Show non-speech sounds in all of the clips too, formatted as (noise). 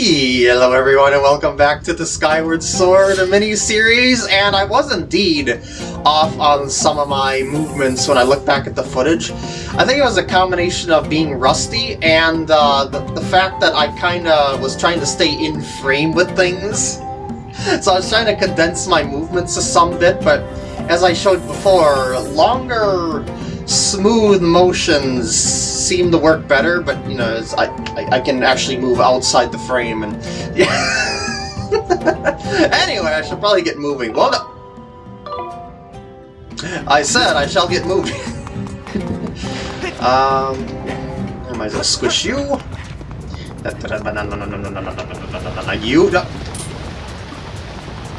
Hello everyone and welcome back to the Skyward Sword mini-series, and I was indeed off on some of my movements when I look back at the footage. I think it was a combination of being rusty and uh, the, the fact that I kinda was trying to stay in frame with things. So I was trying to condense my movements to some bit, but as I showed before, longer smooth motions seem to work better, but you know, I, I, I can actually move outside the frame and yeah. (laughs) anyway, I should probably get moving. Well, no. I said I shall get moving. (laughs) um, I might as well squish you. You.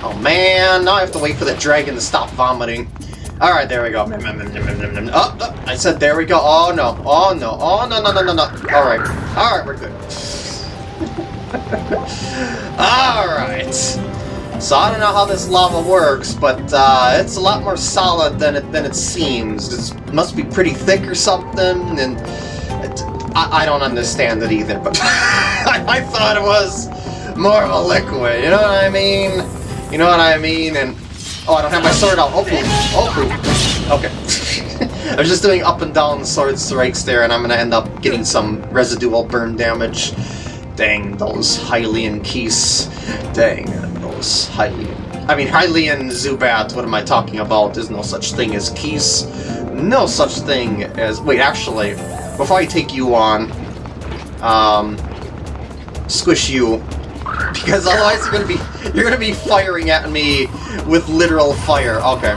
Oh man, now I have to wait for the dragon to stop vomiting. Alright, there we go. Oh, oh, I said there we go. Oh no. Oh no. Oh no no no no no. Alright. Alright, we're good. (laughs) Alright. So I don't know how this lava works, but uh, it's a lot more solid than it than it seems. It must be pretty thick or something, and it, I, I, don't understand it either. But (laughs) I, I thought it was more of a liquid. You know what I mean? You know what I mean? And Oh, I don't have my sword out. Oh, poop. Oh, poop. Okay. (laughs) I was just doing up and down sword strikes there, and I'm gonna end up getting some residual burn damage. Dang, those Hylian Keese. Dang, those Hylian... I mean, Hylian Zubat, what am I talking about? There's no such thing as keys. No such thing as... Wait, actually, before I take you on, um, squish you, (laughs) because otherwise you're gonna be you're gonna be firing at me with literal fire. Okay.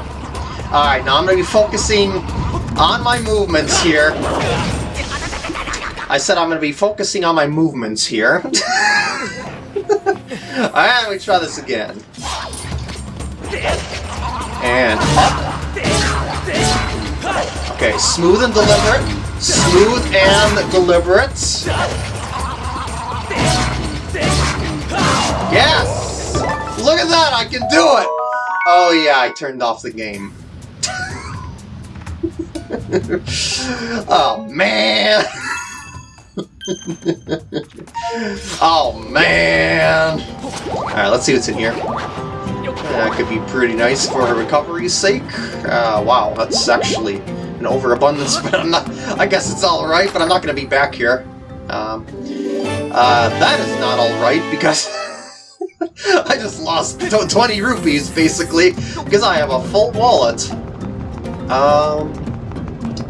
Alright, now I'm gonna be focusing on my movements here. I said I'm gonna be focusing on my movements here. (laughs) Alright, let me try this again. And up. Okay, smooth and deliberate. Smooth and deliberate. Yes! Look at that, I can do it! Oh yeah, I turned off the game. (laughs) oh man! (laughs) oh man! Alright, let's see what's in here. That could be pretty nice for recovery's sake. Uh, wow, that's actually an overabundance, (laughs) but I'm not... I guess it's alright, but I'm not going to be back here. Um, uh, that is not alright, because... Just lost 20 rupees, basically, because I have a full wallet. Um,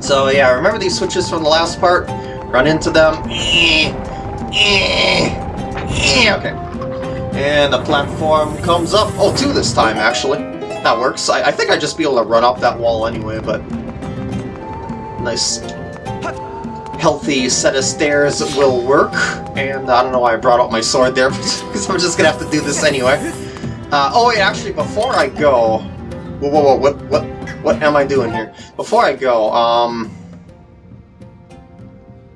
so yeah, remember these switches from the last part? Run into them. Eh, eh, eh, okay. And the platform comes up. Oh, two this time, actually. That works. I, I think I'd just be able to run up that wall anyway, but... Nice healthy set of stairs will work. And I don't know why I brought out my sword there, (laughs) because I'm just going to have to do this anyway. Uh, oh wait, actually, before I go... Whoa, whoa, whoa, what, what, what am I doing here? Before I go, um...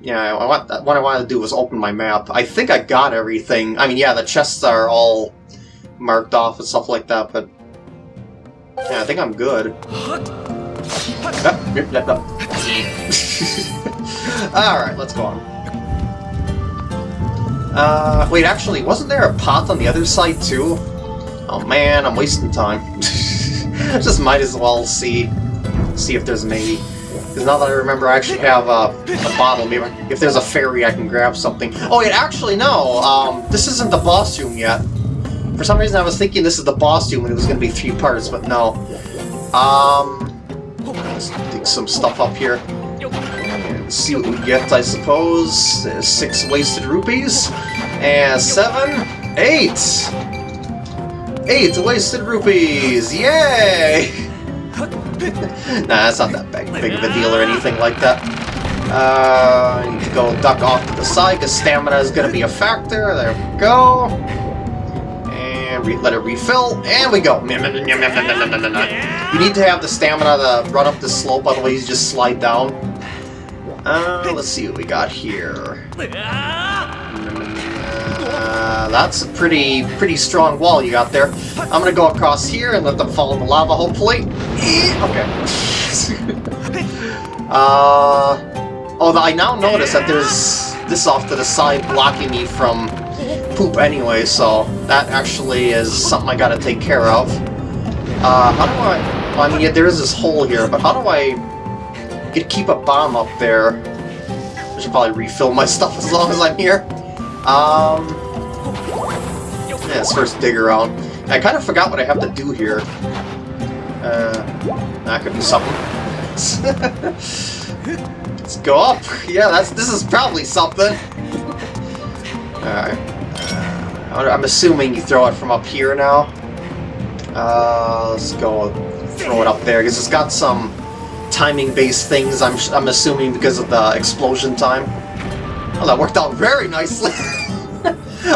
Yeah, I want, what I wanted to do was open my map. I think I got everything. I mean, yeah, the chests are all marked off and stuff like that, but... Yeah, I think I'm good. (laughs) (laughs) Alright, let's go on. Uh, wait, actually, wasn't there a path on the other side, too? Oh man, I'm wasting time. (laughs) Just might as well see see if there's maybe. Because now that I remember, I actually have a, a bottle. Maybe if there's a fairy, I can grab something. Oh, wait, actually, no. Um, this isn't the boss room yet. For some reason, I was thinking this is the boss room and it was going to be three parts, but no. Um, let's dig some stuff up here see what we get, I suppose. Six wasted rupees. And seven, eight! Eight wasted rupees! Yay! (laughs) nah, that's not that big, big of a deal or anything like that. Uh, need to go duck off to the side because stamina is going to be a factor. There we go. And let it refill, and we go. (laughs) You need to have the stamina to run up the slope, otherwise you just slide down. Uh, let's see what we got here. Uh, that's a pretty, pretty strong wall you got there. I'm gonna go across here and let them fall in the lava, hopefully. Okay. (laughs) uh, oh, I now notice that there's this off to the side blocking me from poop anyway, so that actually is something I gotta take care of. Uh, how do I... I mean, yeah, there is this hole here, but how do I get keep a bomb up there? I should probably refill my (laughs) stuff as long as I'm here. Um... Yeah, let's first dig around. I kind of forgot what I have to do here. Uh, that could be something. (laughs) let's go up. Yeah, that's this is probably something. Alright. Uh, I'm assuming you throw it from up here now. Uh, let's go throw it up there, because it's got some timing-based things, I'm, I'm assuming because of the explosion time. Oh, that worked out very nicely! (laughs)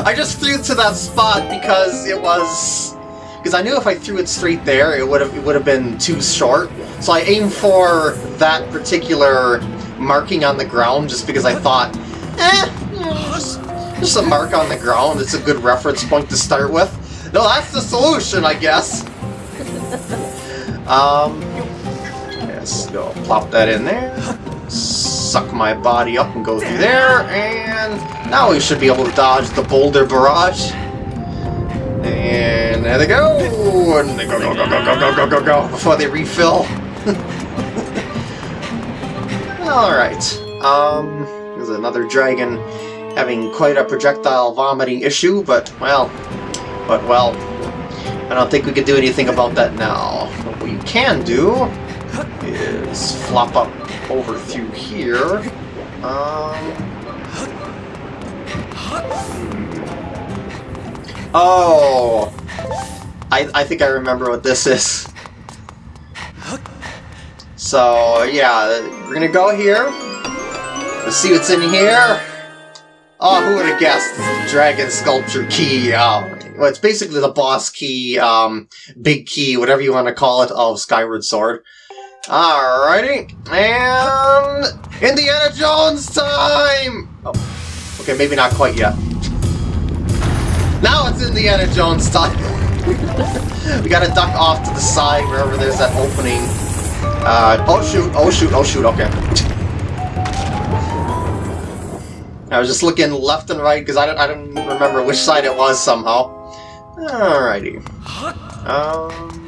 I just threw to that spot because it was... Because I knew if I threw it straight there, it would have it would have been too short. So I aimed for that particular marking on the ground just because I thought, eh, just just a mark on the ground. It's a good reference point to start with. No, that's the solution, I guess. (laughs) um, yes, go plop that in there. Suck my body up and go through there, and now we should be able to dodge the boulder barrage. And there they go! And they go, go, go, go, go, go, go, go, go, before they refill. (laughs) Alright, um, there's another dragon having quite a projectile vomiting issue, but, well, but, well, I don't think we can do anything about that now. What we can do is flop up over through here. Um, oh, I, I think I remember what this is. So, yeah, we're gonna go here. Let's see what's in here. Oh, who would have guessed? Dragon Sculpture Key. Um, well, it's basically the boss key, um, big key, whatever you want to call it, of Skyward Sword. Alrighty, and Indiana Jones time! Oh, okay, maybe not quite yet. Now it's Indiana Jones time! (laughs) we gotta duck off to the side wherever there's that opening. Uh, oh shoot, oh shoot, oh shoot, okay. I was just looking left and right because I don't, I don't remember which side it was somehow. Alrighty. Um,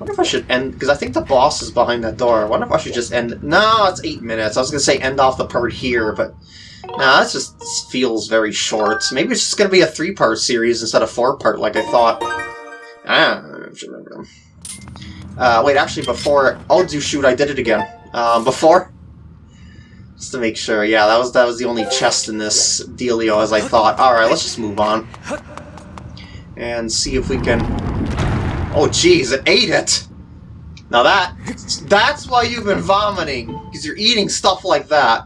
wonder if I should end, because I think the boss is behind that door. I wonder if I should just end, no, it's eight minutes. I was going to say end off the part here, but nah, that just feels very short. Maybe it's just going to be a three-part series instead of four-part like I thought. Ah. Uh, wait, actually, before, oh, do shoot, I did it again. Um, before, just to make sure, yeah, that was that was the only chest in this dealio as I thought. Alright, let's just move on. And see if we can... Oh jeez, it ate it! Now that, that's why you've been vomiting, because you're eating stuff like that.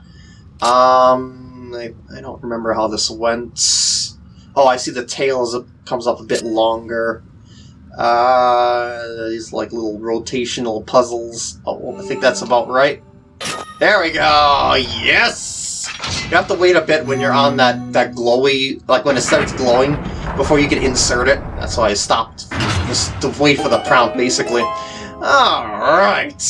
Um, I, I don't remember how this went. Oh, I see the tail is, comes up a bit longer. Uh, these like little rotational puzzles. Oh, I think that's about right. There we go! Yes! You have to wait a bit when you're on that, that glowy, like when it starts glowing, before you can insert it. That's why I stopped. Just to wait for the prompt, basically. Alright.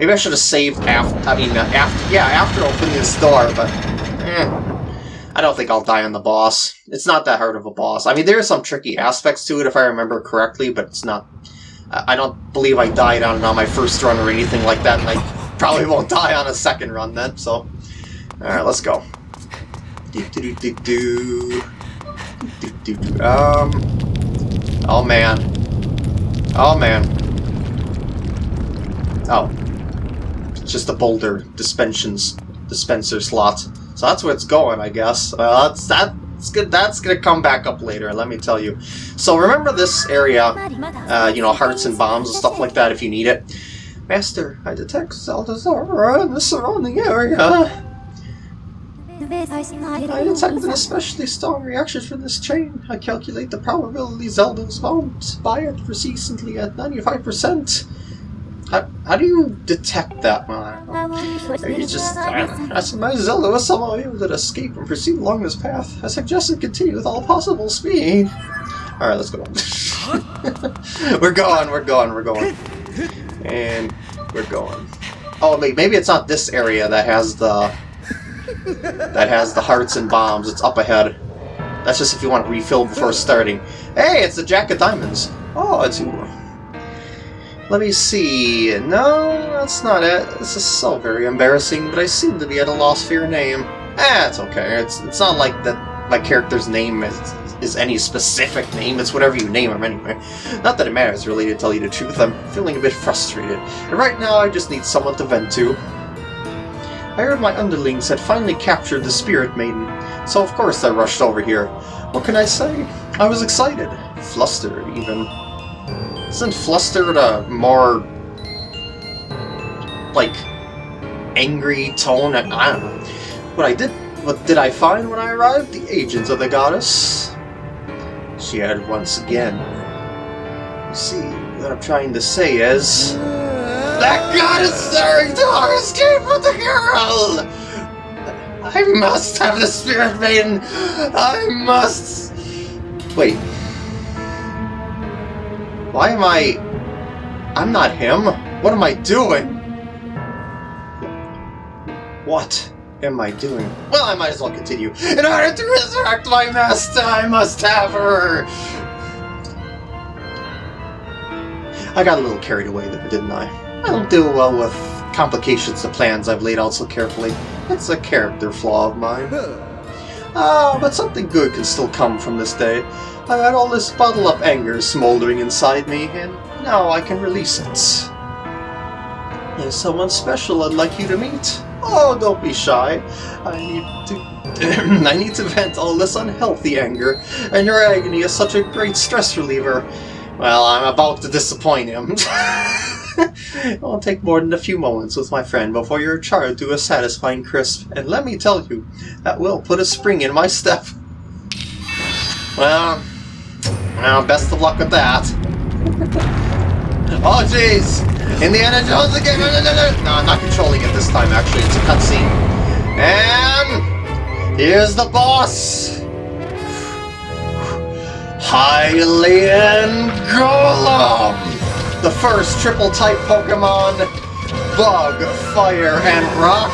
Maybe I should have saved after, I mean, uh, after, yeah, after opening this door, but, eh. I don't think I'll die on the boss. It's not that hard of a boss. I mean, there are some tricky aspects to it, if I remember correctly, but it's not... I don't believe I died on it on my first run or anything like that, and I Probably (laughs) won't die on a second run then, so... Alright, let's go. Do, Do, do, do, do, do. Do, do, Um... Oh, man. Oh, man. Oh. It's just a boulder dispensions dispenser slot. So that's where it's going, I guess. Well, that's that's good. That's gonna come back up later. Let me tell you. So remember this area, uh, you know, hearts and bombs and stuff like that if you need it. Master, I detect Zelda's aura in the surrounding area. I detect an especially strong reaction from this chain. I calculate the probability Zelda is bound by it persistently at 95%. How, how do you detect that, man? Are you just... As my Zelda was somehow able to escape and proceed along this path, I suggest it continue with all possible speed. Alright, let's go. (laughs) we're going, we're going, we're going. And we're going. Oh, maybe it's not this area that has the that has the hearts and bombs. It's up ahead. That's just if you want to refill before starting. Hey, it's the Jack of Diamonds. Oh, it's. Let me see. No, that's not it. This is so very embarrassing, but I seem to be at a loss for your name. Eh, it's okay. It's it's not like that my character's name is is any specific name. It's whatever you name him anyway. Not that it matters really to tell you the truth. I'm feeling a bit frustrated. And right now I just need someone to vent to. I heard my underlings had finally captured the Spirit Maiden, so of course I rushed over here. What can I say? I was excited. Flustered, even. Isn't flustered a more... like... angry tone? I don't know. What I did... What did I find when I arrived? The agents of the goddess. She had once again. You see, what I'm trying to say is... That god is staring to our escape with the girl! I must have the Spirit Maiden! I must... Wait. Why am I... I'm not him. What am I doing? What am I doing? Well, I might as well continue. In order to resurrect my master, I must have her! I got a little carried away there, didn't I? I don't do well with complications to plans I've laid out so carefully. It's a character flaw of mine. Ah, but something good can still come from this day. I had all this bottled-up anger smoldering inside me, and now I can release it. There's someone special I'd like you to meet. Oh, don't be shy. I need to... (clears throat) I need to vent all this unhealthy anger, and your agony is such a great stress reliever. Well, I'm about to disappoint him. (laughs) (laughs) it won't take more than a few moments with my friend before you're do a satisfying crisp, and let me tell you, that will put a spring in my step. Well, well, best of luck with that. oh, jeez! Indiana Jones again! No, I'm not controlling it this time, actually. It's a cutscene. And... Here's the boss! Hylian Golem! The first triple-type Pokemon, Bug, Fire, and Rock,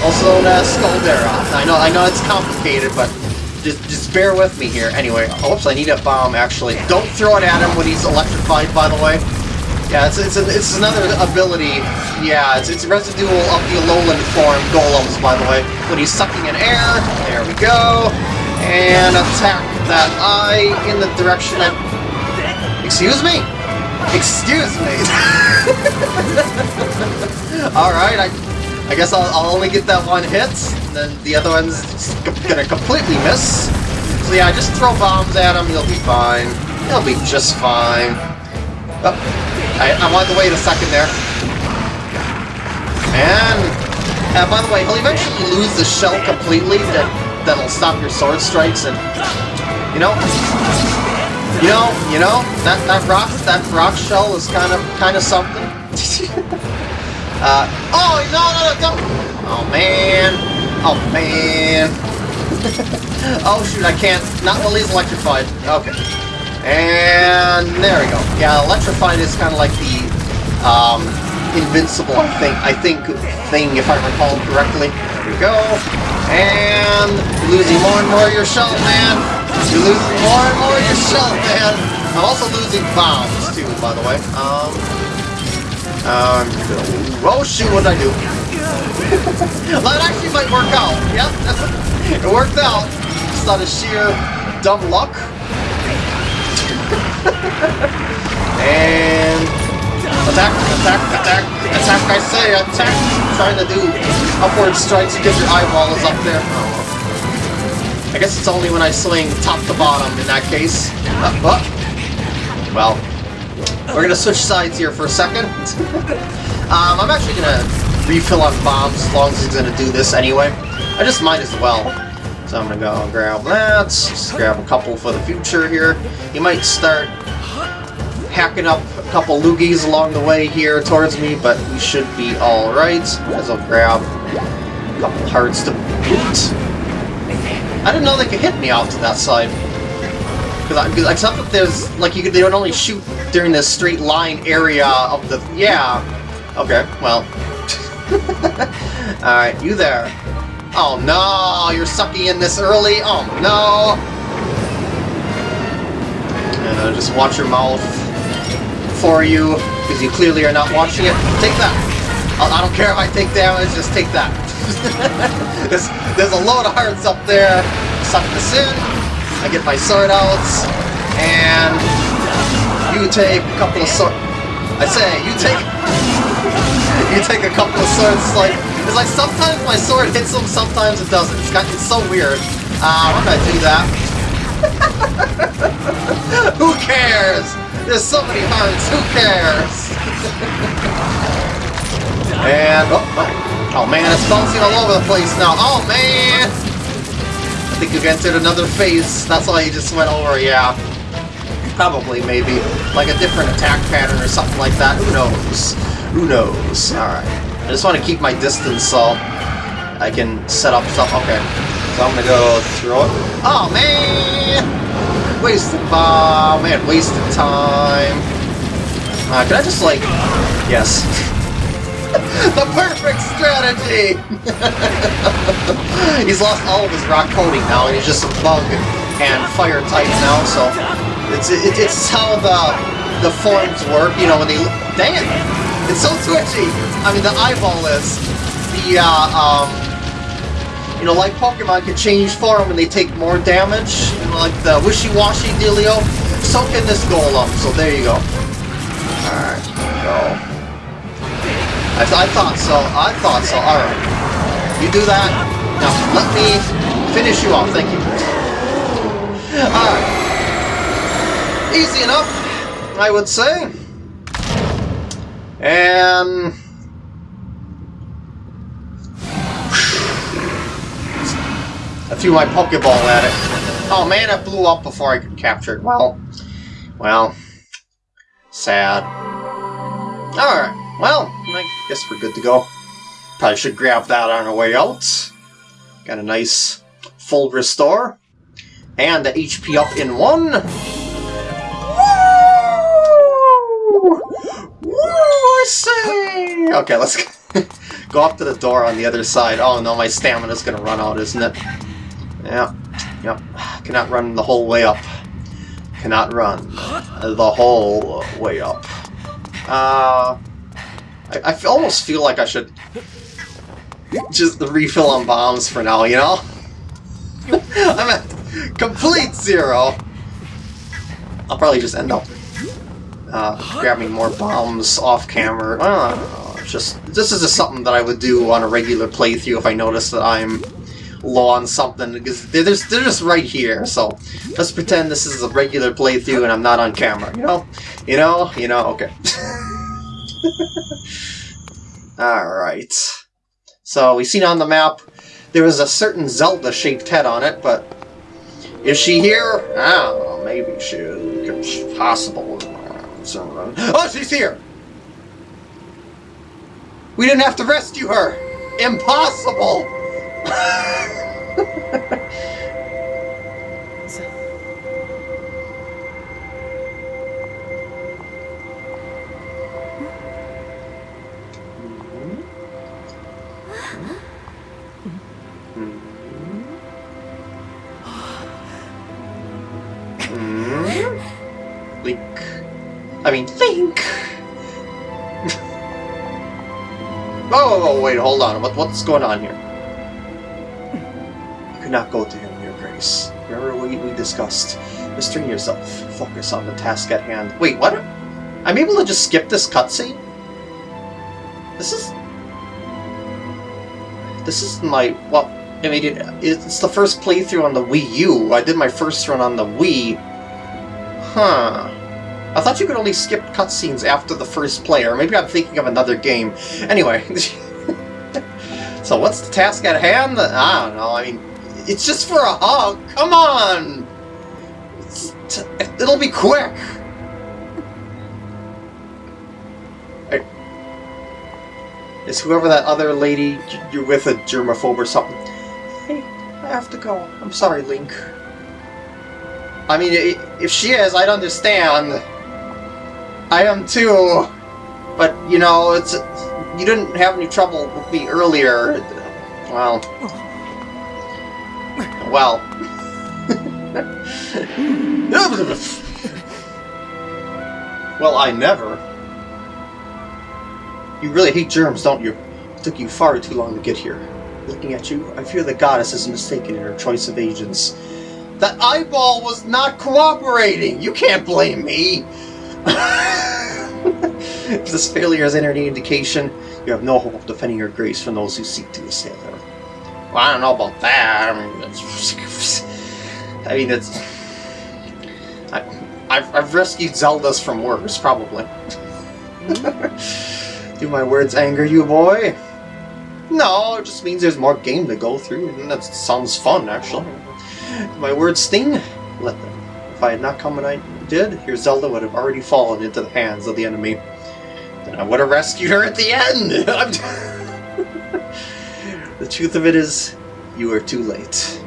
also known as Scaldera. I know, I know it's complicated, but just, just bear with me here. Anyway, oops, I need a bomb, actually. Don't throw it at him when he's electrified, by the way. Yeah, it's, it's, a, it's another ability. Yeah, it's, it's residual of the Alolan form Golems, by the way. When he's sucking in air, there we go. And attack that eye in the direction that... Excuse me? Excuse me! (laughs) Alright, I, I guess I'll, I'll, only get that one hit, and then the other one's gonna completely miss. So yeah, just throw bombs at him, he'll be fine. He'll be just fine. Oh, I, I wanted to wait a second there. And, uh, by the way, he'll eventually lose the shell completely, that, that'll stop your sword strikes, and, you know, you know, you know, that, that rock, that rock shell is kind of, kind of something. (laughs) uh, oh, no, no, no, don't! Oh, man. Oh, man. (laughs) oh, shoot, I can't, not while he's electrified. Okay. And there we go. Yeah, electrified is kind of like the, um, invincible thing, I think, thing, if I recall correctly. There we go. And losing more and more of your shell, man. You're losing more and more of your shell, man. I'm also losing bombs, too, by the way. Um, um, oh shoot, what did I do? (laughs) that actually might work out. Yep, (laughs) it worked out. Just out of sheer dumb luck. (laughs) and attack, attack, attack, attack, I say, attack. trying to do upward strikes because your eyeball is up there. Oh. I guess it's only when I swing top to bottom in that case. Uh. Well, we're gonna switch sides here for a second. (laughs) um, I'm actually gonna refill on bombs as long as he's gonna do this anyway. I just might as well. So I'm gonna go grab that, just grab a couple for the future here. He might start hacking up a couple loogies along the way here towards me, but we should be alright. As I'll grab a couple hearts to boot. I didn't know they could hit me off to that side. Because except that there's, like, you could, they would only shoot during the straight line area of the, yeah. Okay, well. (laughs) Alright, you there. Oh no, you're sucking in this early? Oh no! And just watch your mouth for you, because you clearly are not watching it. Take that! I don't care if I take damage, just take that. (laughs) there's, there's a load of hearts up there. Suck this in. I get my sword out. And you take a couple of sword... I say, you take... (laughs) you take a couple of swords, it's like... It's like sometimes my sword hits them, sometimes it doesn't. It's, got, it's so weird. Uh, I'm gonna do that. (laughs) Who cares? There's so many hearts, who cares? and... Oh, oh. Oh man, it's bouncing all over the place now. Oh man! I think you've entered another phase. That's why you just went over, yeah. Probably, maybe. Like a different attack pattern or something like that. Who knows? Who knows? Alright. I just want to keep my distance so I can set up stuff. Okay. So I'm gonna go throw it. Oh, man! Wasted bomb. Man, wasted time. Uh, can I just, like... Yes. (laughs) the perfect strategy! (laughs) he's lost all of his rock coating now, and he's just a bug and fire type now, so it's it, it's how the the forms work, you know, when they... Dang it! It's so twitchy! I mean, the eyeball is. The, uh, um... You know, like Pokemon can change form when they take more damage, you know, like the wishy-washy dealio. So can this Golem, so there you go. Alright, go. I, th I thought so, I thought so, alright. You do that. Now, let me finish you off, thank you. Alright. Easy enough, I would say. And... I threw my Pokeball at it. Oh man, it blew up before I could capture it. Well, well, sad. Alright, well, I guess we're good to go. Probably should grab that on our way out. Got a nice full restore. And the HP up in one. Woo! Woo, I say! Okay, let's (laughs) go up to the door on the other side. Oh no, my stamina's gonna run out, isn't it? Yeah, yep. Cannot run the whole way up. Cannot run the whole way up. Uh, I, I almost feel like I should just refill on bombs for now, you know? (laughs) I'm at complete zero. I'll probably just end up uh, grabbing more bombs off camera. Just this is just something that I would do on a regular playthrough if I notice that I'm low on something because they're just, they're just right here. So let's pretend this is a regular playthrough and I'm not on camera. You know, you know, you know. Okay. (laughs) (laughs) All right. So we seen on the map there was a certain Zelda-shaped head on it, but is she here? I don't know. Maybe she is. Possible. Oh, she's here! We didn't have to rescue her! Impossible! (laughs) oh, wait, hold on. What, what's going on here? You could not go to him, Your Grace. Remember what we discussed. Restrain yourself. Focus on the task at hand. Wait, what? I'm able to just skip this cutscene? This is... This is my... Well, I mean, it, it's the first playthrough on the Wii U. I did my first run on the Wii. Huh. I thought you could only skip cutscenes after the first player. Or maybe I'm thinking of another game. Anyway. (laughs) so what's the task at hand? I don't know. I mean, it's just for a hug. Come on! it'll be quick. Is whoever that other lady you're with a germaphobe or something? Hey, I have to go. I'm sorry, Link. I mean, if she is, I'd understand. I am too. But, you know, it's you didn't have any trouble with me earlier. Well, well. (laughs) well, I never. You really hate germs, don't you? It took you far too long to get here. Looking at you, I fear the goddess is mistaken in her choice of agents. That eyeball was not cooperating! You can't blame me! (laughs) if this failure is any indication, you have no hope of defending your grace from those who seek to assail her. Well, I don't know about that. I mean, it's, (laughs) I mean, it's. I, I've, I've rescued Zeldas from worse, probably. Hmm? (laughs) Do my words anger you, boy? No, it just means there's more game to go through, and that sounds fun, actually. Do my words sting? Let them. If I had not come when I did, your Zelda would have already fallen into the hands of the enemy. I would have rescued her at the end! (laughs) the truth of it is, you were too late.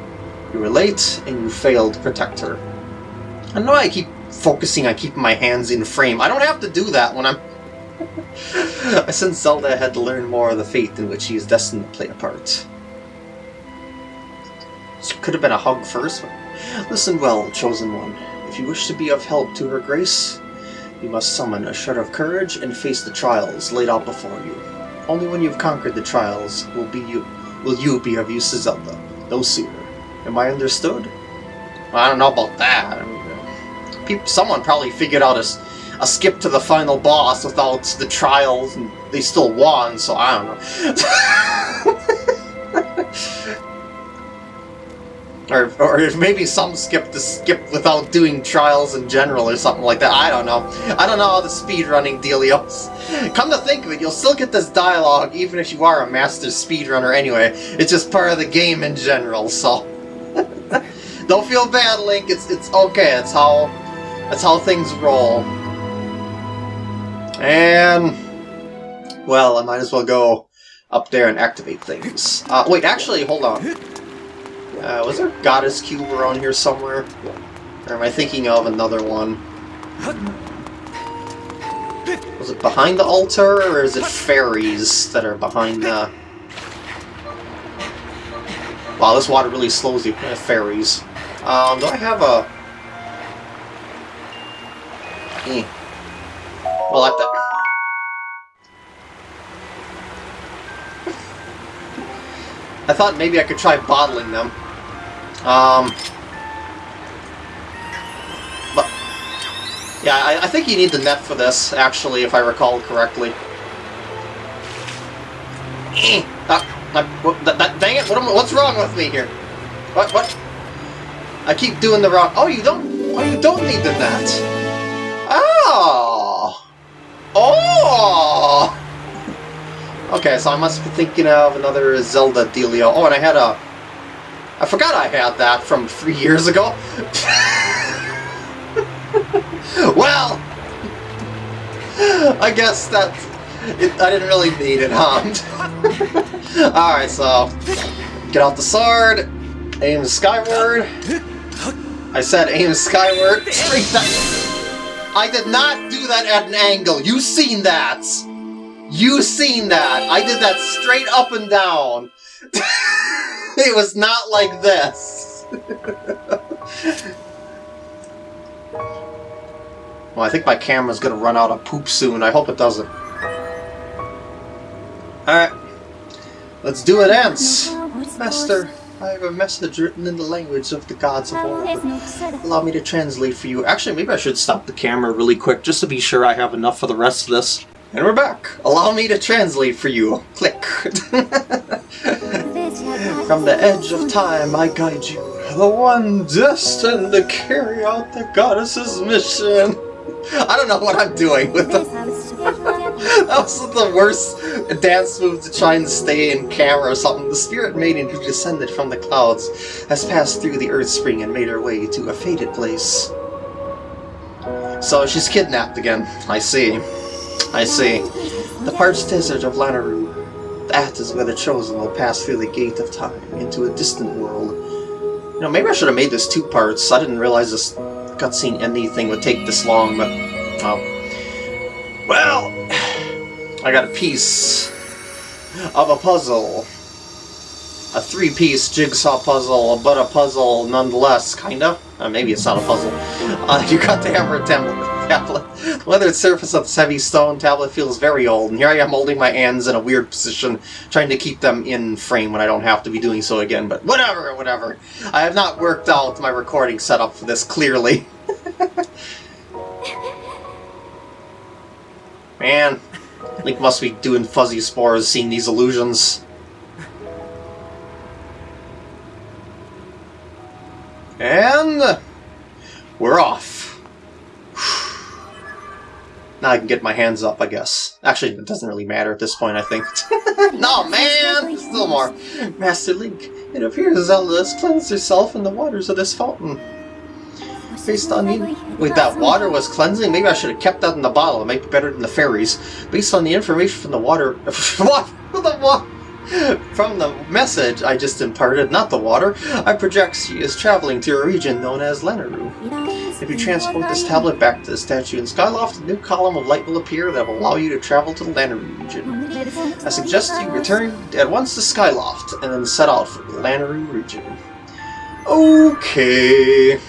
You were late, and you failed to protect her. I know I keep focusing on keeping my hands in frame. I don't have to do that when I'm... (laughs) I sensed Zelda had to learn more of the fate in which she is destined to play a part. This could have been a hug first, listen well, Chosen One. If you wish to be of help to her grace, you must summon a shred of courage and face the trials laid out before you. Only when you've conquered the trials will be you will you be of use to Zelda, no sooner. Am I understood? I don't know about that. People, someone probably figured out a, a skip to the final boss without the trials, and they still won, so I don't know. (laughs) or, or maybe some skip to skip without doing trials in general or something like that. I don't know. I don't know how the speedrunning dealios. Come to think of it, you'll still get this dialogue even if you are a master speedrunner anyway. It's just part of the game in general, so... (laughs) don't feel bad, Link. It's it's okay. It's how that's how things roll. And... Well, I might as well go up there and activate things. Uh, wait, actually, hold on. Uh, was there a Goddess Cube around here somewhere? Or am I thinking of another one? Was it behind the altar, or is it fairies that are behind the... Wow, this water really slows you. Uh, fairies. Um, do I have a... Eh. Well, at that. I thought maybe I could try bottling them. Um, but yeah, I, I, think you need the net for this, actually, if I recall correctly. That, that, that, that, dang it! What am, what's wrong with me here? What? What? I keep doing the wrong. Oh, you don't. Oh, you don't need the net. Oh! Oh! Okay, so I must be thinking of another Zelda dealio. Oh, and I had a... I forgot I had that from three years ago. well! I guess that... I didn't really need it, huh? (laughs) Alright, so... Get out the sword. Aim skyward. I said aim skyward. Straight down. I did not do that at an angle. You seen that. You seen that. I did that straight up and down. (laughs) it was not like this. well, I think my camera's gonna run out of poop soon. I hope it doesn't. Alright. Let's do it, Ants. Master. I have a message written in the language of the gods of war. Allow me to translate for you. Actually, maybe I should stop the camera really quick just to be sure I have enough for the rest of this. And we're back! Allow me to translate for you. Click. (laughs) From the edge of time I guide you, the one destined to carry out the goddess's mission. I don't know what I'm doing with them. (laughs) that was the worst dance move to try and stay in camera or something. The spirit maiden who descended from the clouds has passed through the earth spring and made her way to a fated place. So she's kidnapped again. I see. I see. The parched desert of Lanayru. That is where the Chosen will pass through the gate of time into a distant world. You know, maybe I should have made this two parts. I didn't realize this cutscene anything would take this long, but... Well... Well... (sighs) I got a piece of a puzzle. a three-piece jigsaw puzzle, but a puzzle nonetheless, kinda. Uh, maybe it's not a puzzle. Uh, (laughs) you got the Amber Tablet. Tablet. The weathered surface of this heavy stone tablet feels very old, and here I am holding my hands in a weird position, trying to keep them in frame when I don't have to be doing so again, but whatever, whatever. I have not worked out my recording setup for this, clearly. (laughs) Man, Link must be doing fuzzy spores seeing these illusions. And we're off. Now I can get my hands up, I guess. Actually, it doesn't really matter at this point, I think. (laughs) no, man! Still more. Master Link, it appears Zelda has cleansed herself in the waters of this fountain. Based on the... Wait, that water was cleansing? Maybe I should have kept that in the bottle. It might be better than the fairies. Based on the information from the water... (laughs) what? the water... From the message I just imparted, not the water, I project she is traveling to a region known as Lanayru. If you transport this tablet back to the statue in Skyloft, a new column of light will appear that will allow you to travel to the Lanayru region. I suggest you return at once to Skyloft, and then set out for the Lanayru region. Okay.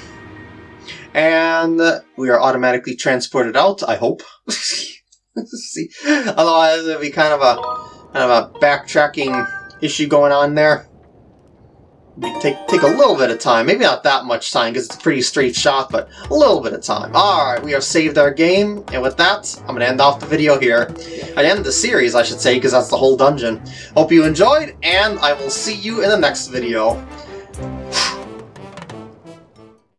And we are automatically transported out, I hope. (laughs) See, otherwise it'd be kind of a kind of a backtracking issue going on there. Take, take a little bit of time, maybe not that much time because it's a pretty straight shot, but a little bit of time. Alright, we have saved our game, and with that, I'm going to end off the video here. I end the series, I should say, because that's the whole dungeon. Hope you enjoyed, and I will see you in the next video.